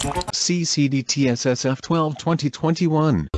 CCDTSSF 12 2021